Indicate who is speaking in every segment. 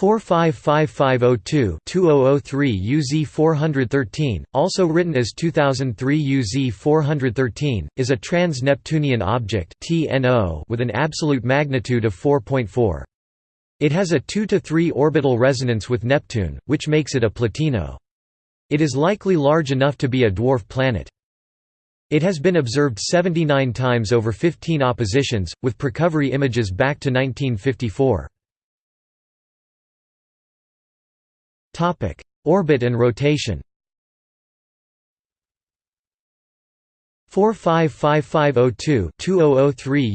Speaker 1: 455502-2003 UZ413, also written as 2003 UZ413, is a trans-Neptunian object with an absolute magnitude of 4.4. It has a 2 to 3 orbital resonance with Neptune, which makes it a plutino. It is likely large enough to be a dwarf planet. It has been observed 79 times over 15 oppositions, with precovery images back to 1954. Orbit and rotation 455502-2003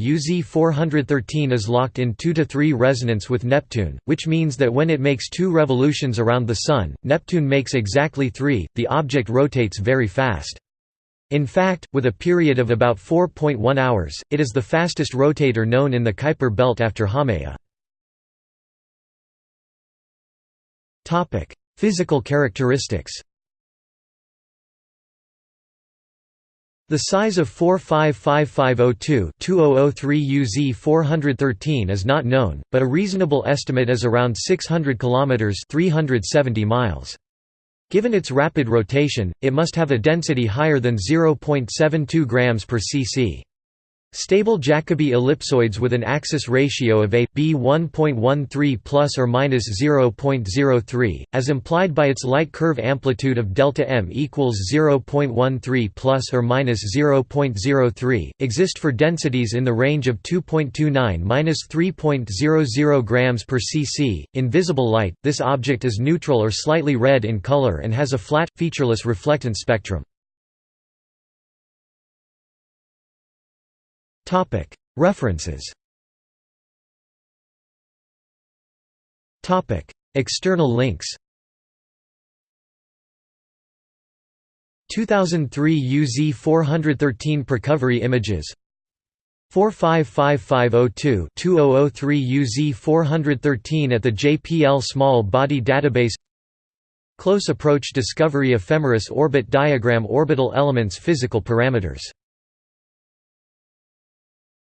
Speaker 1: UZ413 is locked in 2 to 3 resonance with Neptune, which means that when it makes two revolutions around the Sun, Neptune makes exactly three, the object rotates very fast. In fact, with a period of about 4.1 hours, it is the fastest rotator known in the Kuiper belt after Haumea. Physical characteristics The size of 455502-2003 UZ413 is not known, but a reasonable estimate is around 600 kilometers (370 miles). Given its rapid rotation, it must have a density higher than 0.72 grams per cc. Stable Jacobi ellipsoids with an axis ratio of a b 1.13 plus or minus 0.03, as implied by its light curve amplitude of delta m equals 0.13 plus or minus 0.03, exist for densities in the range of 2.29 minus 3.00 grams per cc. In visible light, this object is neutral or slightly red in color and has a flat, featureless reflectance spectrum. References. External links. 2003 UZ 413 Precovery images. 455502-2003 UZ 413 at the JPL Small Body Database. Close Approach Discovery Ephemeris Orbit Diagram Orbital Elements Physical parameters